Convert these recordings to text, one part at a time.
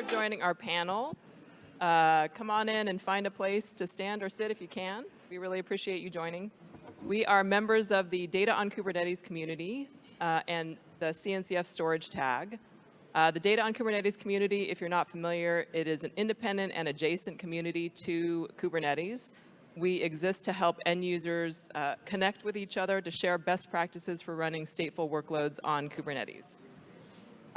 for joining our panel. Uh, come on in and find a place to stand or sit if you can. We really appreciate you joining. We are members of the Data on Kubernetes community uh, and the CNCF storage tag. Uh, the Data on Kubernetes community, if you're not familiar, it is an independent and adjacent community to Kubernetes. We exist to help end users uh, connect with each other to share best practices for running stateful workloads on Kubernetes.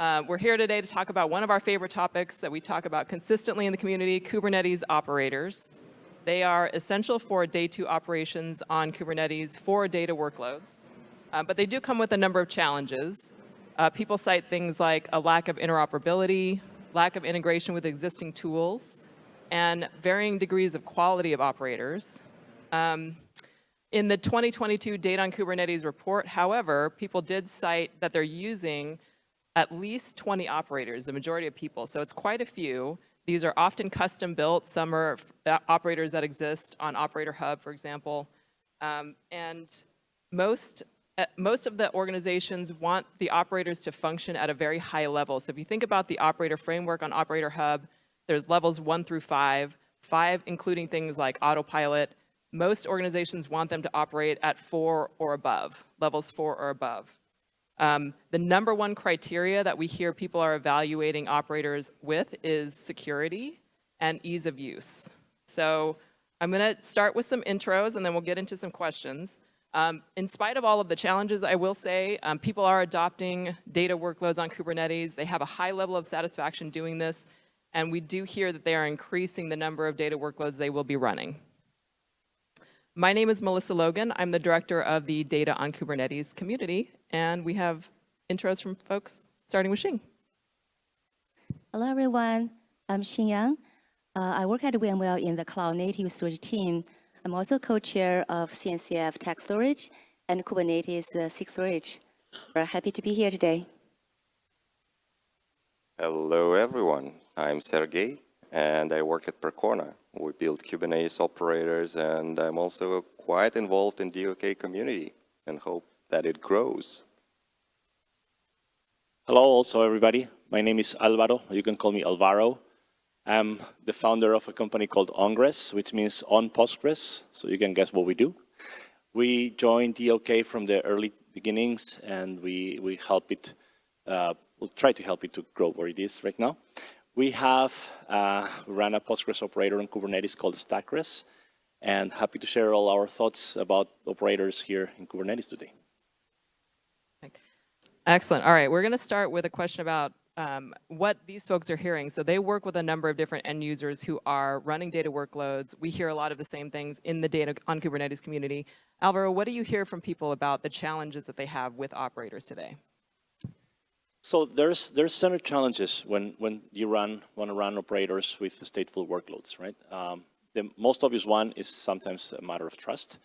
Uh, we're here today to talk about one of our favorite topics that we talk about consistently in the community, Kubernetes operators. They are essential for day two operations on Kubernetes for data workloads, uh, but they do come with a number of challenges. Uh, people cite things like a lack of interoperability, lack of integration with existing tools, and varying degrees of quality of operators. Um, in the 2022 Data on Kubernetes report, however, people did cite that they're using at least 20 operators, the majority of people. So it's quite a few. These are often custom built. Some are uh, operators that exist on Operator Hub, for example. Um, and most, uh, most of the organizations want the operators to function at a very high level. So if you think about the operator framework on Operator Hub, there's levels one through five, five including things like autopilot. Most organizations want them to operate at four or above, levels four or above. Um, the number one criteria that we hear people are evaluating operators with is security and ease of use. So I'm going to start with some intros and then we'll get into some questions. Um, in spite of all of the challenges, I will say um, people are adopting data workloads on Kubernetes. They have a high level of satisfaction doing this. And we do hear that they are increasing the number of data workloads they will be running. My name is Melissa Logan. I'm the director of the Data on Kubernetes community, and we have intros from folks, starting with Xing. Hello, everyone. I'm Xing Yang. Uh, I work at VMware in the Cloud Native Storage team. I'm also co-chair of CNCF TAG Storage and Kubernetes uh, SIG Storage. We're happy to be here today. Hello, everyone. I'm Sergey, and I work at Percona. We build Kubernetes operators, and I'm also quite involved in the DOK community and hope that it grows. Hello also everybody. My name is Alvaro. You can call me Alvaro. I'm the founder of a company called OnGres, which means on Postgres. So you can guess what we do. We joined DOK from the early beginnings and we, we help it, uh, we'll try to help it to grow where it is right now. We have uh, run a Postgres operator on Kubernetes called StackGres, and happy to share all our thoughts about operators here in Kubernetes today. Excellent. All right, we're going to start with a question about um, what these folks are hearing. So they work with a number of different end users who are running data workloads. We hear a lot of the same things in the data on Kubernetes community. Alvaro, what do you hear from people about the challenges that they have with operators today? So there's there's certain challenges when when you run want to run operators with stateful workloads, right? Um, the most obvious one is sometimes a matter of trust.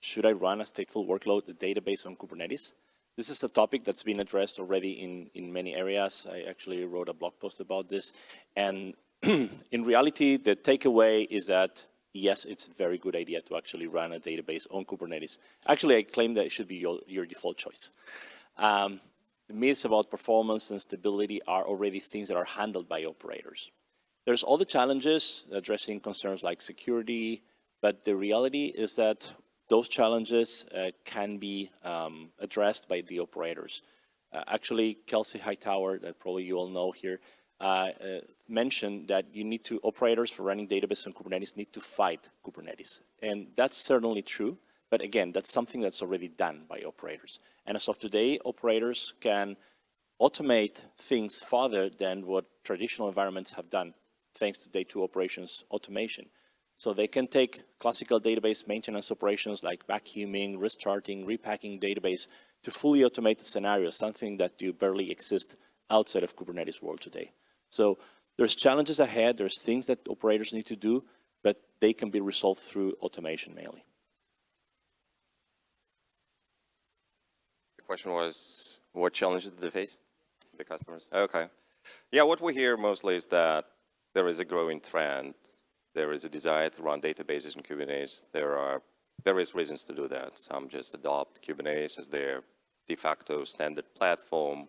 Should I run a stateful workload, a database on Kubernetes? This is a topic that's been addressed already in, in many areas. I actually wrote a blog post about this. And in reality, the takeaway is that, yes, it's a very good idea to actually run a database on Kubernetes. Actually, I claim that it should be your, your default choice. Um, myths about performance and stability are already things that are handled by operators. There's all the challenges addressing concerns like security, but the reality is that those challenges uh, can be um, addressed by the operators. Uh, actually, Kelsey Hightower, that probably you all know here, uh, uh mentioned that you need to, operators for running database on Kubernetes need to fight Kubernetes. And that's certainly true. But again, that's something that's already done by operators. And as of today, operators can automate things farther than what traditional environments have done, thanks to day two operations automation. So they can take classical database maintenance operations like vacuuming, restarting, repacking database to fully automate the scenario, something that do barely exist outside of Kubernetes world today. So there's challenges ahead, there's things that operators need to do, but they can be resolved through automation mainly. Question was, what challenges did they face, the customers? Okay. Yeah, what we hear mostly is that there is a growing trend. There is a desire to run databases in Kubernetes. There are various reasons to do that. Some just adopt Kubernetes as their de facto standard platform.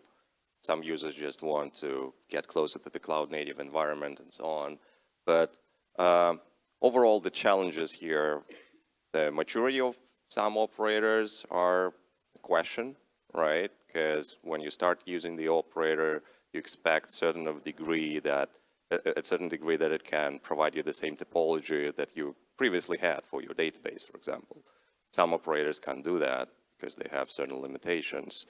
Some users just want to get closer to the cloud native environment and so on. But um, overall, the challenges here, the maturity of some operators are a question, right? Because when you start using the operator, you expect certain of degree that a certain degree that it can provide you the same topology that you previously had for your database, for example. Some operators can't do that because they have certain limitations.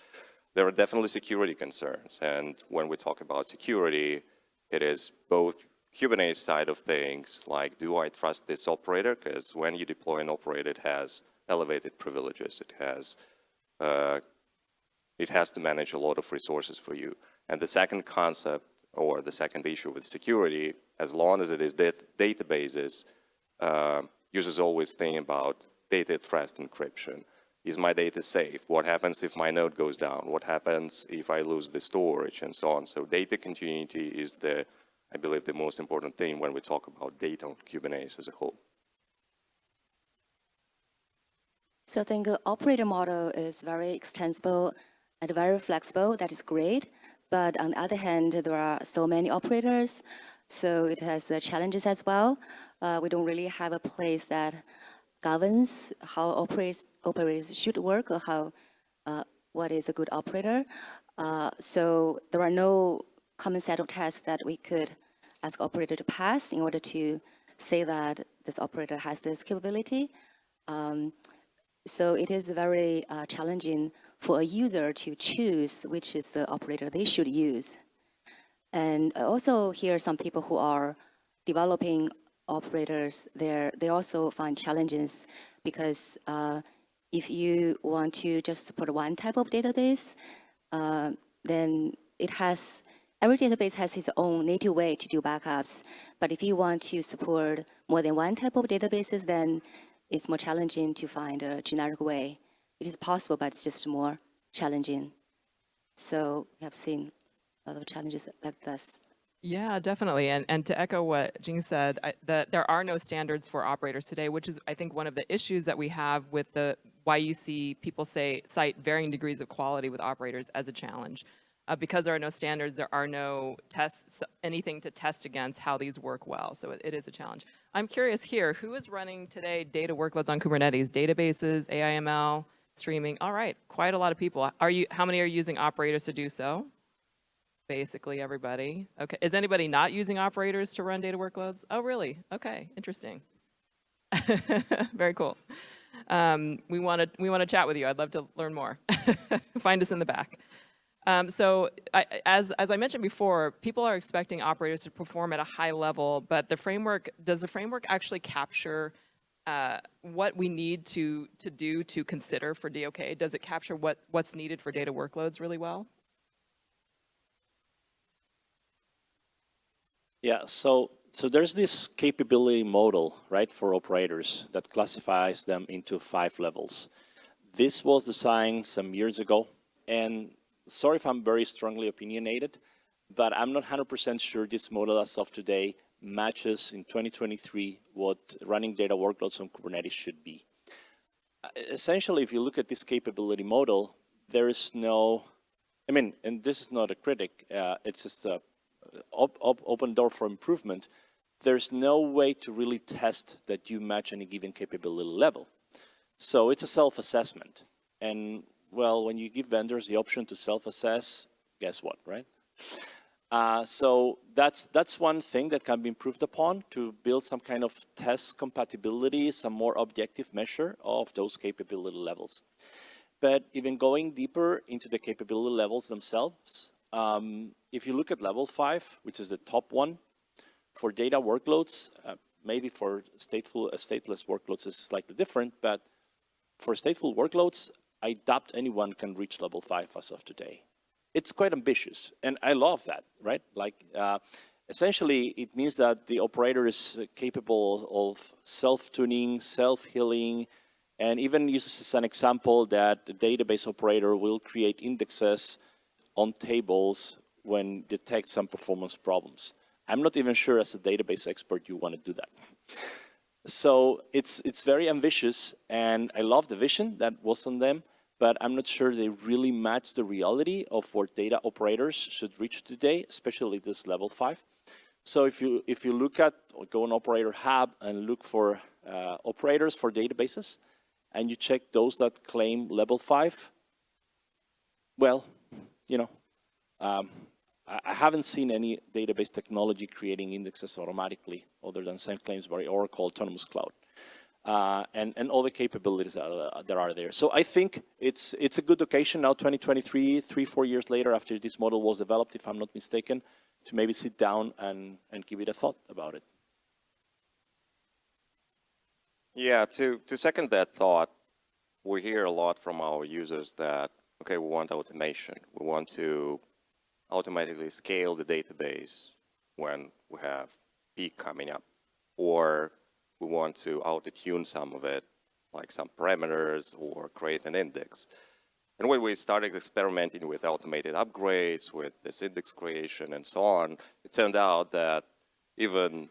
There are definitely security concerns, and when we talk about security, it is both Kubernetes side of things, like do I trust this operator? Because when you deploy an operator, it has elevated privileges. It has, uh, it has to manage a lot of resources for you. And the second concept, or the second issue with security, as long as it is dat databases, uh, users always think about data trust encryption. Is my data safe? What happens if my node goes down? What happens if I lose the storage and so on? So data continuity is the, I believe, the most important thing when we talk about data on Kubernetes as a whole. So I think the operator model is very extensible and very flexible. That is great. But on the other hand, there are so many operators, so it has uh, challenges as well. Uh, we don't really have a place that governs how operators, operators should work or how, uh, what is a good operator. Uh, so there are no common set of tests that we could ask operator to pass in order to say that this operator has this capability. Um, so it is very uh, challenging for a user to choose which is the operator they should use. And I also hear some people who are developing operators there, they also find challenges because uh, if you want to just support one type of database, uh, then it has, every database has its own native way to do backups. But if you want to support more than one type of databases, then it's more challenging to find a generic way. It is possible, but it's just more challenging. So we have seen a lot of challenges like this. Yeah, definitely. And, and to echo what Xing said, I, that there are no standards for operators today, which is, I think, one of the issues that we have with the why you see people say cite varying degrees of quality with operators as a challenge. Uh, because there are no standards, there are no tests, anything to test against how these work well. So it, it is a challenge. I'm curious here, who is running today data workloads on Kubernetes? Databases, AIML, streaming? All right, quite a lot of people. Are you? How many are using operators to do so? basically everybody. Okay, is anybody not using operators to run data workloads? Oh, really? Okay, interesting. Very cool. Um, we want to we want to chat with you. I'd love to learn more. Find us in the back. Um, so I, as, as I mentioned before, people are expecting operators to perform at a high level, but the framework, does the framework actually capture uh, what we need to, to do to consider for DOK? Does it capture what, what's needed for data workloads really well? Yeah, so so there's this capability model, right, for operators that classifies them into five levels. This was designed some years ago, and sorry if I'm very strongly opinionated, but I'm not 100% sure this model as of today matches in 2023 what running data workloads on Kubernetes should be. Essentially, if you look at this capability model, there is no, I mean, and this is not a critic, uh, it's just a op op open door for improvement, there's no way to really test that you match any given capability level. So it's a self-assessment. And well, when you give vendors the option to self-assess, guess what, right? Uh, so that's, that's one thing that can be improved upon to build some kind of test compatibility, some more objective measure of those capability levels. But even going deeper into the capability levels themselves, um, if you look at level five, which is the top one, for data workloads, uh, maybe for stateful, uh, stateless workloads is slightly different, but for stateful workloads, I doubt anyone can reach level five as of today. It's quite ambitious, and I love that, right? Like, uh, essentially, it means that the operator is capable of self-tuning, self-healing, and even uses as an example that the database operator will create indexes on tables when detect some performance problems. I'm not even sure as a database expert you want to do that. So it's, it's very ambitious and I love the vision that was on them, but I'm not sure they really match the reality of what data operators should reach today, especially this level five. So if you, if you look at, go on operator hub and look for uh, operators for databases, and you check those that claim level five, well, you know, um, I, haven't seen any database technology creating indexes automatically other than send claims by Oracle Autonomous Cloud. Uh, and, and all the capabilities that are, that are there. So I think it's, it's a good occasion now, 2023, three, four years later after this model was developed, if I'm not mistaken, to maybe sit down and, and give it a thought about it. Yeah, to, to second that thought, we hear a lot from our users that, okay, we want automation. We want to automatically scale the database when we have peak coming up. Or we want to auto-tune some of it, like some parameters or create an index. And when we started experimenting with automated upgrades, with this index creation and so on, it turned out that even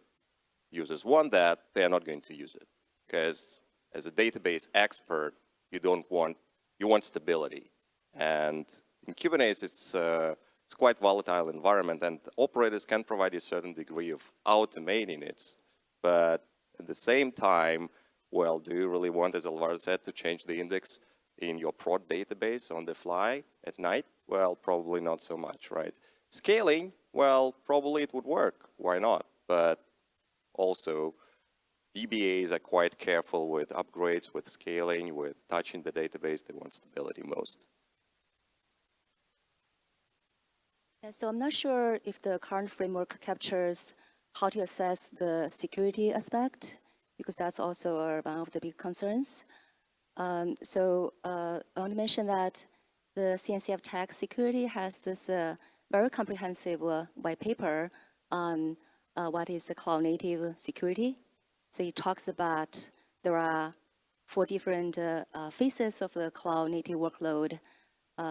users want that, they're not going to use it. Because as a database expert, you don't want, you want stability. And in Kubernetes, it's, uh, it's quite volatile environment and operators can provide a certain degree of automating it. But at the same time, well, do you really want, as Alvaro said, to change the index in your prod database on the fly at night? Well, probably not so much, right? Scaling, well, probably it would work. Why not? But also, DBAs are quite careful with upgrades, with scaling, with touching the database. They want stability most. So I'm not sure if the current framework captures how to assess the security aspect, because that's also one of the big concerns. Um, so uh, I want to mention that the CNCF TAG Security has this uh, very comprehensive uh, white paper on uh, what is cloud native security. So it talks about there are four different uh, uh, phases of the cloud native workload,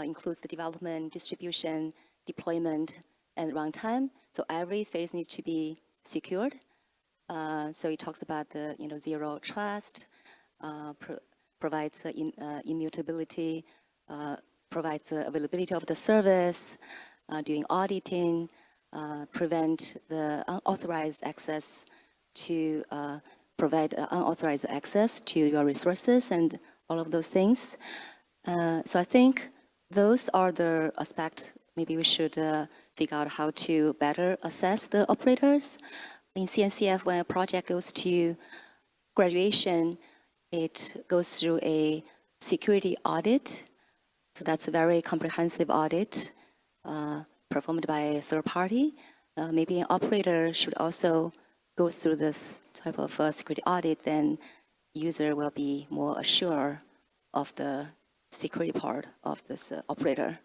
includes the development, distribution, deployment, and runtime. So every phase needs to be secured. Uh, so it talks about the you know zero trust, uh, pro provides uh, in, immutability, provides the availability of the service, doing auditing, prevent the unauthorized access to provide unauthorized access to your resources and all of those things. Uh, so I think those are the aspects maybe we should uh, figure out how to better assess the operators. In CNCF, when a project goes to graduation, it goes through a security audit. So that's a very comprehensive audit uh, performed by a third party. Uh, maybe an operator should also go through this type of uh, security audit, then user will be more assured of the security part of this uh, operator.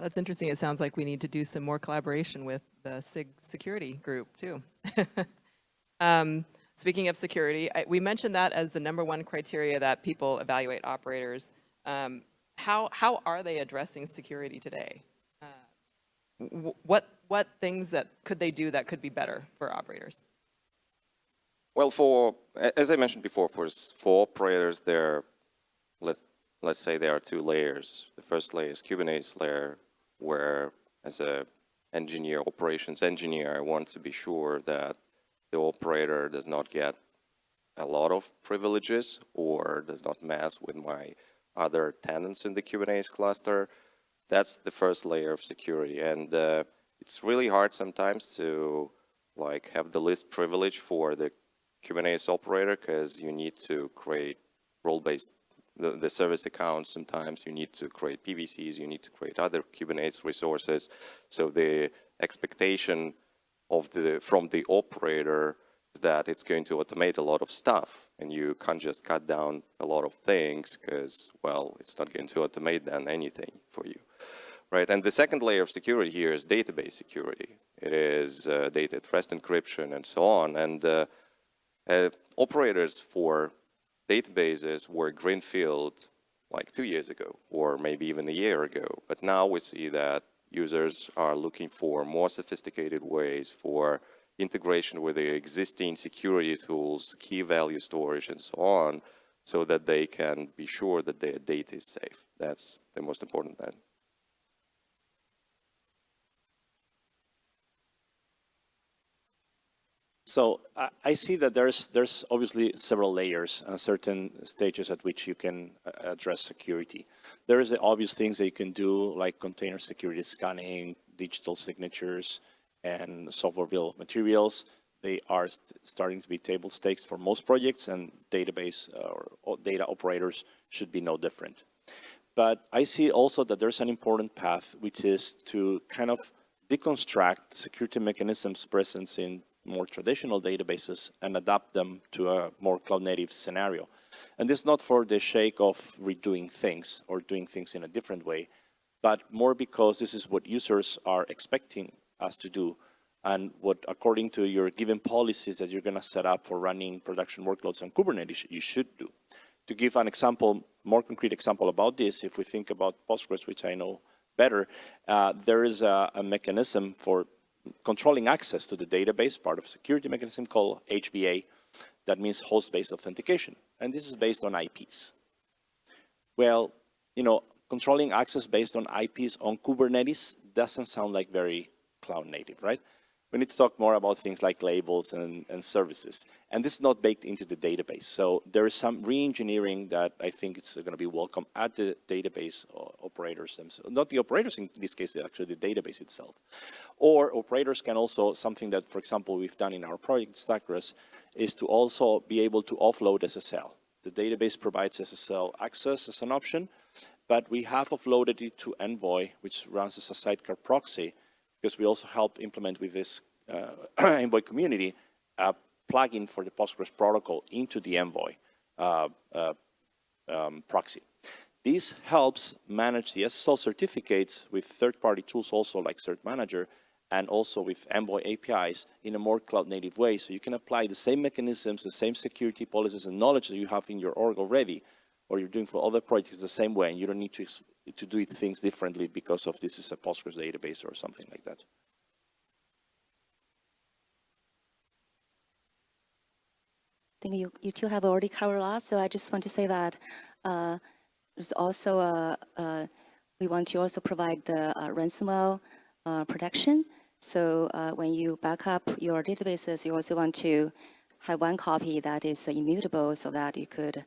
That's interesting. It sounds like we need to do some more collaboration with the SIG security group too. um, speaking of security, I, we mentioned that as the number one criteria that people evaluate operators. Um, how, how are they addressing security today? Uh, what, what things that could they do that could be better for operators? Well, for, as I mentioned before, for, for operators, there, let's, let's say there are two layers. The first layer is Kubernetes layer, where as a engineer, operations engineer, I want to be sure that the operator does not get a lot of privileges or does not mess with my other tenants in the Kubernetes cluster. That's the first layer of security. And uh, it's really hard sometimes to like have the least privilege for the Kubernetes operator because you need to create role-based the, the service accounts, sometimes you need to create PVCs, you need to create other Kubernetes resources. So the expectation of the from the operator is that it's going to automate a lot of stuff and you can't just cut down a lot of things because, well, it's not going to automate then anything for you. Right, and the second layer of security here is database security. It is uh, data at rest encryption and so on. And uh, uh, operators for databases were greenfield like two years ago, or maybe even a year ago. But now we see that users are looking for more sophisticated ways for integration with their existing security tools, key value storage, and so on. so that they can be sure that their data is safe. That's the most important thing. So I, see that there's there's obviously several layers, uh, certain stages at which you can uh, address security. There is the obvious things that you can do, like container security scanning, digital signatures, and software bill of materials. They are st starting to be table stakes for most projects, and database uh, or data operators should be no different. But I see also that there's an important path, which is to kind of deconstruct security mechanisms present in more traditional databases and adapt them to a more cloud native scenario. And this is not for the sake of redoing things or doing things in a different way, but more because this is what users are expecting us to do and what, according to your given policies that you're going to set up for running production workloads on Kubernetes, you should do. To give an example, more concrete example about this, if we think about Postgres, which I know better, uh, there is a, a mechanism for controlling access to the database, part of security mechanism called HBA. That means host-based authentication. And this is based on IPs. Well, you know, controlling access based on IPs on Kubernetes doesn't sound like very cloud native, right? We need to talk more about things like labels and, and services. And this is not baked into the database. So there is some re-engineering that I think it's going to be welcome at the database operators themselves. Not the operators in this case, actually the database itself. Or operators can also, something that, for example, we've done in our project StackGres, is to also be able to offload SSL. The database provides SSL access as an option, but we have offloaded it to Envoy, which runs as a sidecar proxy, because we also help implement with this uh, Envoy community a plugin for the Postgres protocol into the Envoy uh, uh, um, proxy. This helps manage the SSL certificates with third-party tools also like Cert Manager and also with Envoy APIs in a more cloud-native way. So you can apply the same mechanisms, the same security policies and knowledge that you have in your org already, or you're doing for other projects the same way, and you don't need to to do things differently because of this is a Postgres database or something like that. I think you, you two have already covered a lot, so I just want to say that uh, there's also a, a, we want to also provide the uh, ransomware uh, protection. So uh, when you back up your databases, you also want to have one copy that is immutable so that you could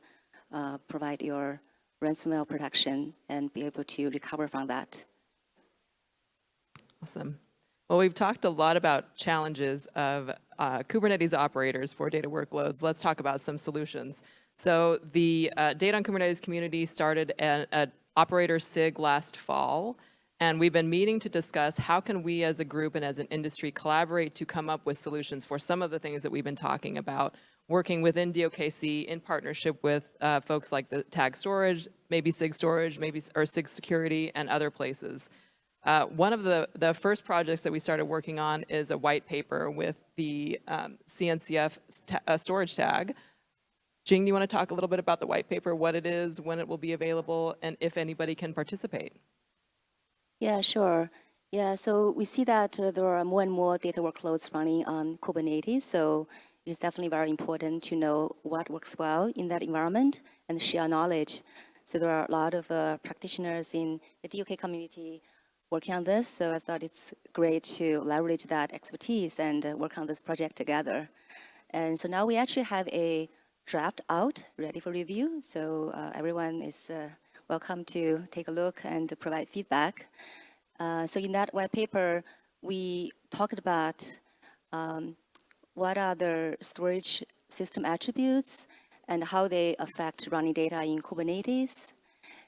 uh, provide your ransomware protection and be able to recover from that. Awesome. Well, we've talked a lot about challenges of uh, Kubernetes operators for data workloads. Let's talk about some solutions. So the uh, Data on Kubernetes community started at, Operator SIG last fall, and we've been meeting to discuss how can we as a group and as an industry collaborate to come up with solutions for some of the things that we've been talking about working within DOKC in partnership with uh, folks like the Tag Storage, maybe SIG Storage, maybe or SIG Security, and other places. Uh, one of the, the first projects that we started working on is a white paper with the um, CNCF uh, storage tag. Xing, do you want to talk a little bit about the white paper, what it is, when it will be available, and if anybody can participate? Yeah, sure. Yeah, so we see that uh, there are more and more data workloads running on Kubernetes. So it is definitely very important to know what works well in that environment and share knowledge. So there are a lot of uh, practitioners in the DOK community working on this, so I thought it's great to leverage that expertise and uh, work on this project together. And so now we actually have a draft out, ready for review, so uh, everyone is uh, welcome to take a look and provide feedback. Uh, so in that white paper, we talked about um, what are the storage system attributes and how they affect running data in Kubernetes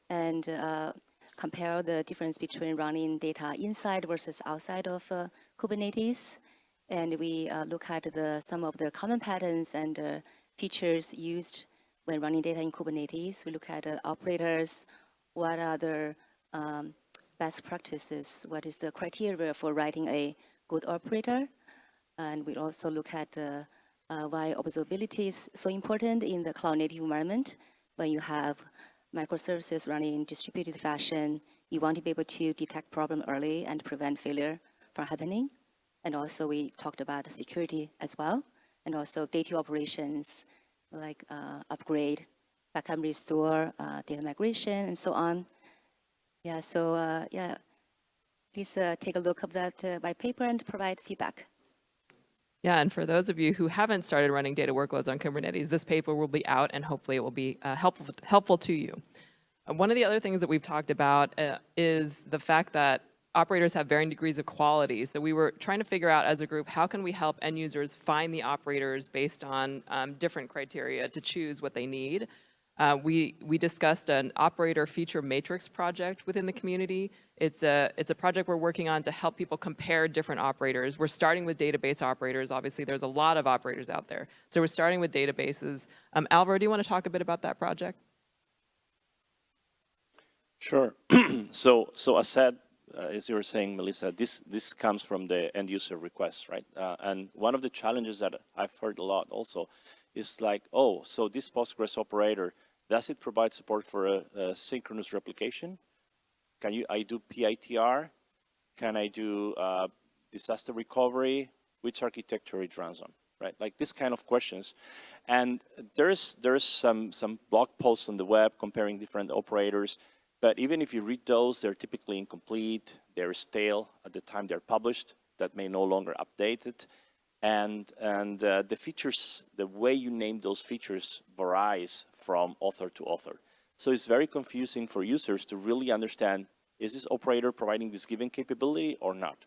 and uh, compare the difference between running data inside versus outside of uh, Kubernetes. And we uh, look at the, some of the common patterns and uh, features used when running data in Kubernetes. We look at operators, what are the um, best practices, what is the criteria for writing a good operator, and we also look at uh, uh, why observability is so important in the cloud native environment. When you have microservices running in distributed fashion, you want to be able to detect problem early and prevent failure from happening. And also we talked about security as well, and also data operations like uh, upgrade backup restore, uh, data migration, and so on. Yeah, so uh, yeah, please uh, take a look of that white paper and provide feedback. Yeah, and for those of you who haven't started running data workloads on Kubernetes, this paper will be out and hopefully it will be uh, helpful, helpful to you. Uh, one of the other things that we've talked about uh, is the fact that operators have varying degrees of quality. So we were trying to figure out as a group, how can we help end users find the operators based on um, different criteria to choose what they need. Uh, we, we discussed an operator feature matrix project within the community. It's a, it's a project we're working on to help people compare different operators. We're starting with database operators. Obviously, there's a lot of operators out there. So we're starting with databases. Um, Alvaro, do you want to talk a bit about that project? Sure. so, so as said, uh, as you were saying, Melissa, this, this comes from the end user requests, right? Uh, and one of the challenges that I've heard a lot also is like, oh, so this Postgres operator, does it provide support for a, a synchronous replication? Can you, I do PITR? Can I do uh, disaster recovery? Which architecture it runs on, right? Like this kind of questions. And there's, there's some, some blog posts on the web comparing different operators. But even if you read those, they're typically incomplete, they're stale at the time they're published, that may no longer update it. And, and uh, the features, the way you name those features varies from author to author. So it's very confusing for users to really understand, is this operator providing this given capability or not?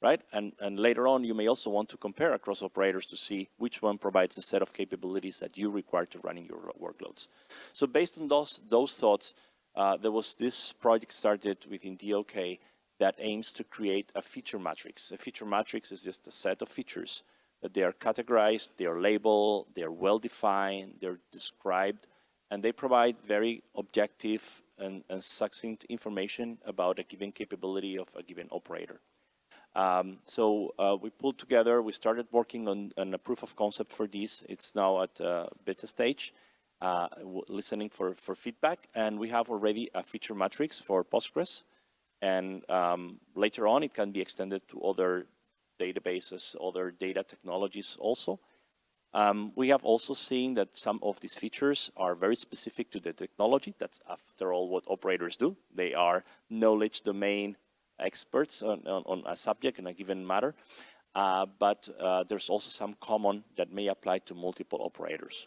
Right? And, and later on, you may also want to compare across operators to see which one provides a set of capabilities that you require to running your workloads. So based on those, those thoughts, uh, there was this project started within DOK that aims to create a feature matrix. A feature matrix is just a set of features that they are categorized, they are labeled, they are well-defined, they're described, and they provide very objective and, and, succinct information about a given capability of a given operator. Um, so uh, we pulled together, we started working on, on, a proof of concept for this. It's now at uh, beta stage, uh, listening for, for feedback, and we have already a feature matrix for Postgres. And um, later on, it can be extended to other databases, other data technologies also. Um, we have also seen that some of these features are very specific to the technology. That's after all what operators do. They are knowledge domain experts on, on, on a subject in a given matter. Uh, but uh, there's also some common that may apply to multiple operators.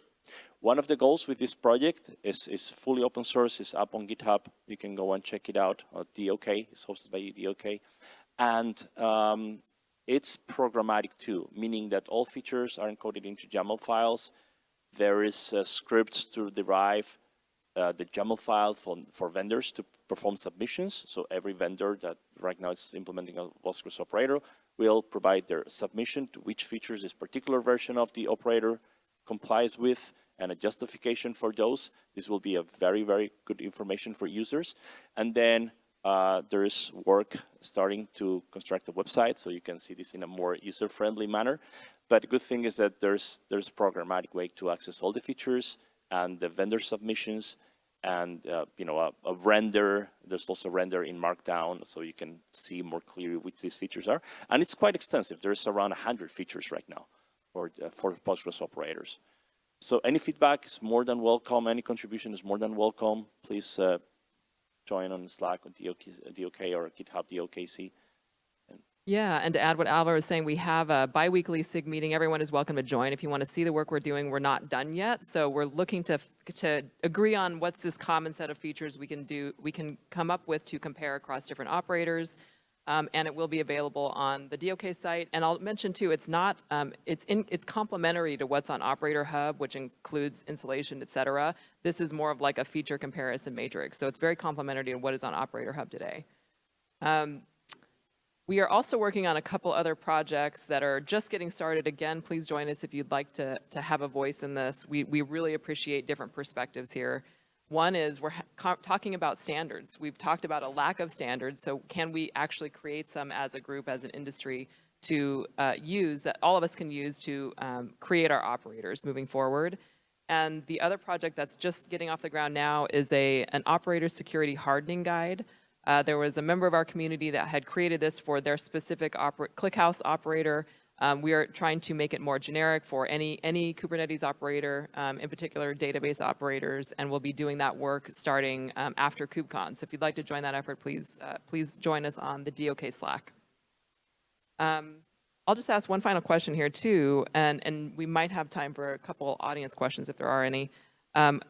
One of the goals with this project is, is fully open source, it's up on GitHub. You can go and check it out. Uh, DOK, it's hosted by DOK. And um, it's programmatic too, meaning that all features are encoded into YAML files. There is uh, scripts to derive uh, the YAML file for, for vendors to perform submissions. So every vendor that right now is implementing a Postgres operator will provide their submission to which features this particular version of the operator complies with and a justification for those. This will be a very, very good information for users. And then uh, there's work starting to construct a website so you can see this in a more user-friendly manner. But the good thing is that there's, there's a programmatic way to access all the features and the vendor submissions and uh, you know a, a, render. There's also render in Markdown, so you can see more clearly which these features are. And it's quite extensive. There's around 100 features right now for, uh, for Postgres operators. So any feedback is more than welcome. Any contribution is more than welcome. Please uh, join on Slack or DOK, DOK or GitHub DOKC. Yeah, and to add what Alvaro was saying, we have a biweekly SIG meeting. Everyone is welcome to join. If you want to see the work we're doing, we're not done yet. So we're looking to, to agree on what's this common set of features we can do, we can come up with to compare across different operators, um, and it will be available on the DOK site. And I'll mention too, it's not, um, it's, in, it's complementary to what's on Operator Hub, which includes installation, et cetera. This is more of like a feature comparison matrix. So it's very complementary to what is on Operator Hub today. Um, we are also working on a couple other projects that are just getting started. Again, please join us if you'd like to, to have a voice in this. We, we really appreciate different perspectives here. One is we're talking about standards. We've talked about a lack of standards, so can we actually create some as a group, as an industry, to uh, use, that all of us can use to um, create our operators moving forward. And the other project that's just getting off the ground now is a, an operator security hardening guide. Uh, there was a member of our community that had created this for their specific ClickHouse operator. Um, we are trying to make it more generic for any, any Kubernetes operator, um, in particular database operators, and we'll be doing that work starting um, after KubeCon. So if you'd like to join that effort, please, uh, please join us on the DOK Slack. Um, I'll just ask one final question here too, and, and we might have time for a couple audience questions if there are any. Um,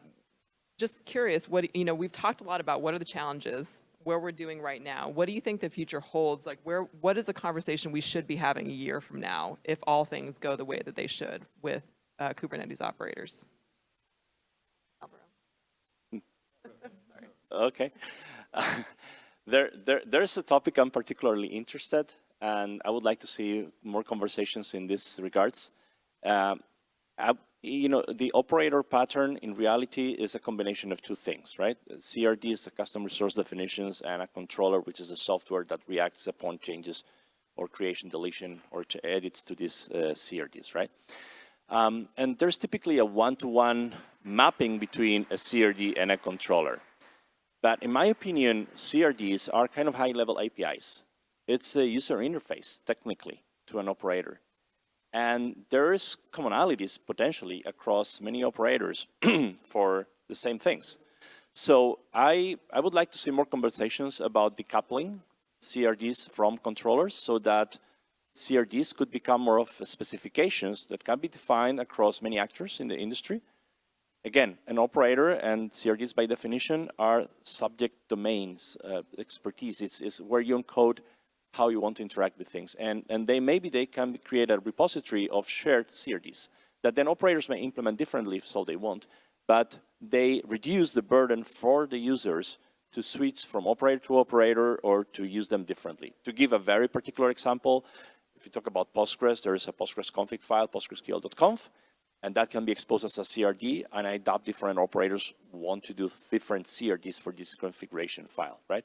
just curious, what, you know, we've talked a lot about what are the challenges, where we're doing right now. What do you think the future holds? Like where, what is a conversation we should be having a year from now if all things go the way that they should with uh, Kubernetes operators? Okay. there, there, there's a topic I'm particularly interested, and I would like to see more conversations in this regards. Um, you know, the operator pattern in reality is a combination of two things, right? CRD is the custom resource definitions and a controller, which is a software that reacts upon changes or creation, deletion, or edits to these uh, CRDs, right? Um, and there's typically a one-to-one -one mapping between a CRD and a controller. But in my opinion, CRDs are kind of high-level APIs. It's a user interface, technically, to an operator. And there's commonalities potentially across many operators for the same things. So I, I would like to see more conversations about decoupling CRDs from controllers so that CRDs could become more of specifications that can be defined across many actors in the industry. Again, an operator and CRDs by definition are subject domains, uh, expertise. It's, it's where you encode how you want to interact with things. And, and they maybe they can create a repository of shared CRDs that then operators may implement differently if so they want, but they reduce the burden for the users to switch from operator to operator or to use them differently. To give a very particular example, if you talk about Postgres, there is a Postgres config file, postgresql.conf, and that can be exposed as a CRD, and I doubt different operators want to do different CRDs for this configuration file, right?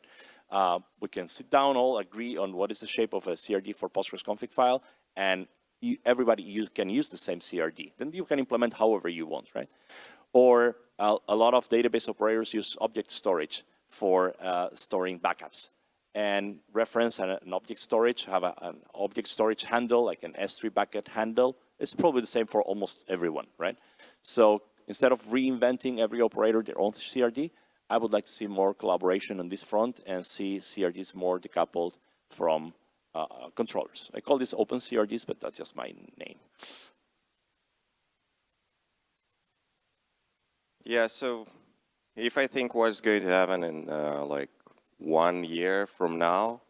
Uh, we can sit down, all agree on what is the shape of a CRD for Postgres config file, and you, everybody you can use the same CRD. Then you can implement however you want, right? Or uh, a lot of database operators use object storage for uh, storing backups and reference an, an object storage, have a, an object storage handle, like an S3 bucket handle. It's probably the same for almost everyone, right? So instead of reinventing every operator their own CRD, I would like to see more collaboration on this front and see CRDs more decoupled from uh, controllers. I call this open CRDs, but that's just my name. Yeah, so if I think what's going to happen in uh, like one year from now,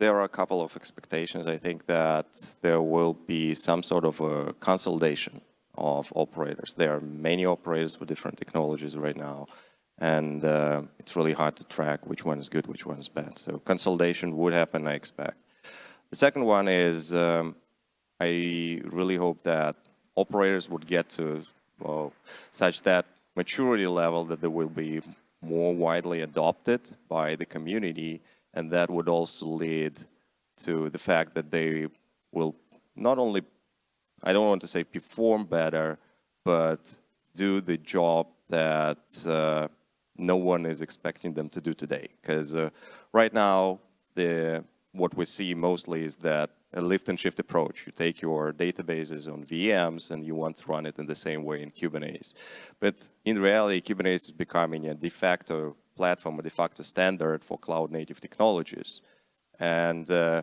there are a couple of expectations. I think that there will be some sort of a consolidation of operators. There are many operators with different technologies right now and uh, it's really hard to track which one is good, which one is bad. So consolidation would happen, I expect. The second one is um, I really hope that operators would get to well, such that maturity level that they will be more widely adopted by the community, and that would also lead to the fact that they will not only, I don't want to say perform better, but do the job that uh, no one is expecting them to do today. Because uh, right now, the what we see mostly is that a lift and shift approach. You take your databases on VMs and you want to run it in the same way in Kubernetes. But in reality, Kubernetes is becoming a de facto platform, a de facto standard for cloud native technologies. And uh,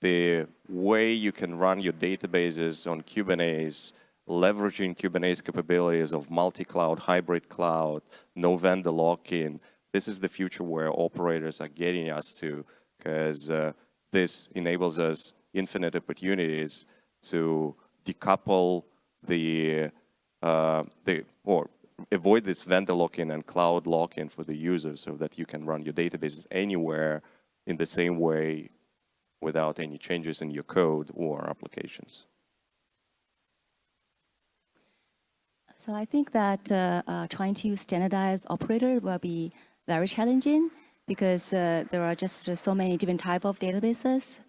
the way you can run your databases on Kubernetes leveraging Kubernetes capabilities of multi-cloud, hybrid cloud, no vendor lock-in. This is the future where operators are getting us to because uh, this enables us infinite opportunities to decouple the, uh, the or avoid this vendor lock-in and cloud lock-in for the user so that you can run your databases anywhere in the same way without any changes in your code or applications. So I think that uh, uh, trying to standardize operator will be very challenging because uh, there are just so many different type of databases.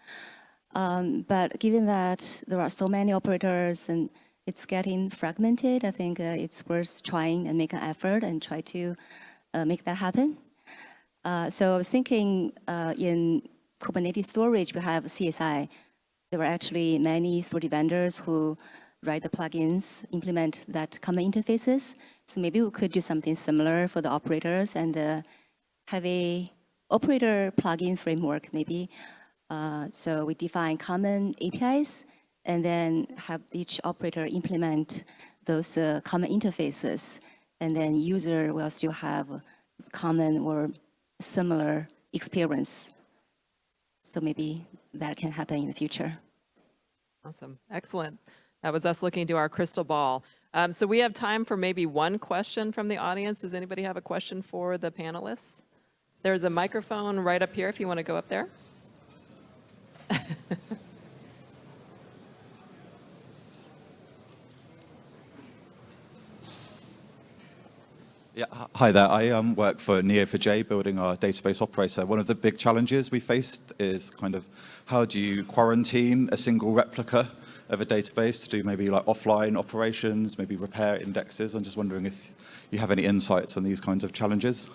Um, but given that there are so many operators and it's getting fragmented, I think uh, it's worth trying and make an effort and try to uh, make that happen. Uh, so I was thinking in Kubernetes storage, we have CSI, there are actually many storage vendors who write the plugins, implement that common interfaces. So maybe we could do something similar for the operators and uh, have a operator plugin framework maybe. Uh, so we define common APIs and then have each operator implement those uh, common interfaces. And then user will still have common or similar experience. So maybe that can happen in the future. Awesome. Excellent. That was us looking into our crystal ball. Um, so we have time for maybe one question from the audience. Does anybody have a question for the panelists? There's a microphone right up here if you want to go up there. Yeah, hi there. I um, work for Neo4j, building our database operator. One of the big challenges we faced is kind of how do you quarantine a single replica of a database to do maybe like offline operations, maybe repair indexes. I'm just wondering if you have any insights on these kinds of challenges.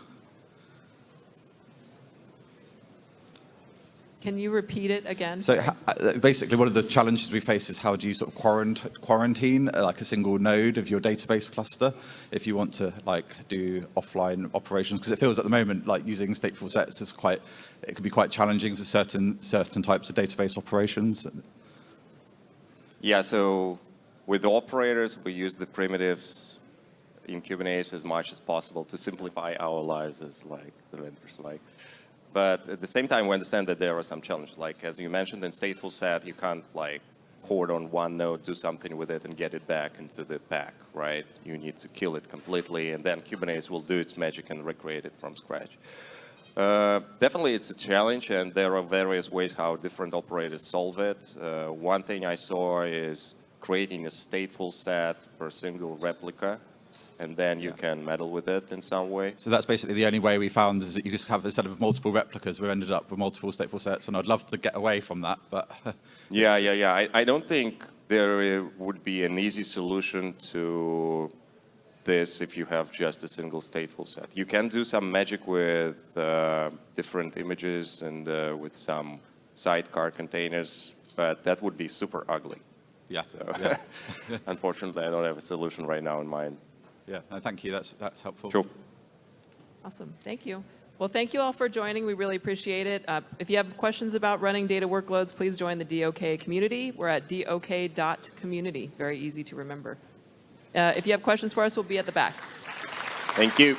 Can you repeat it again? So uh, basically, one of the challenges we face is how do you sort of quarant- quarantine uh, like a single node of your database cluster if you want to like do offline operations? Because it feels at the moment like using stateful sets is quite, it can be quite challenging for certain certain types of database operations. Yeah, so with the operators, we use the primitives in Kubernetes as much as possible to simplify our lives as like the vendors like. But at the same time, we understand that there are some challenges. Like as you mentioned in stateful set, you can't like hoard on one node, do something with it, and get it back into the pack, right? You need to kill it completely, and then Kubernetes will do its magic and recreate it from scratch. Uh, definitely, it's a challenge, and there are various ways how different operators solve it. Uh, one thing I saw is creating a stateful set per single replica, and then you can meddle with it in some way. So that's basically the only way we found is that you just have instead of multiple replicas, we ended up with multiple stateful sets, and I'd love to get away from that, but Yeah, yeah, yeah. I, I don't think there uh, would be an easy solution to this if you have just a single stateful set. You can do some magic with uh, different images and uh, with some sidecar containers, but that would be super ugly. yeah, So yeah, unfortunately, I don't have a solution right now in mind. yeah. No, thank you. That's that's helpful. Sure. Awesome. Thank you. Well, thank you all for joining. We really appreciate it. Uh, if you have questions about running data workloads, please join the DOK community. We're at dok.community. Very easy to remember. Uh, if you have questions for us, we'll be at the back. Thank you.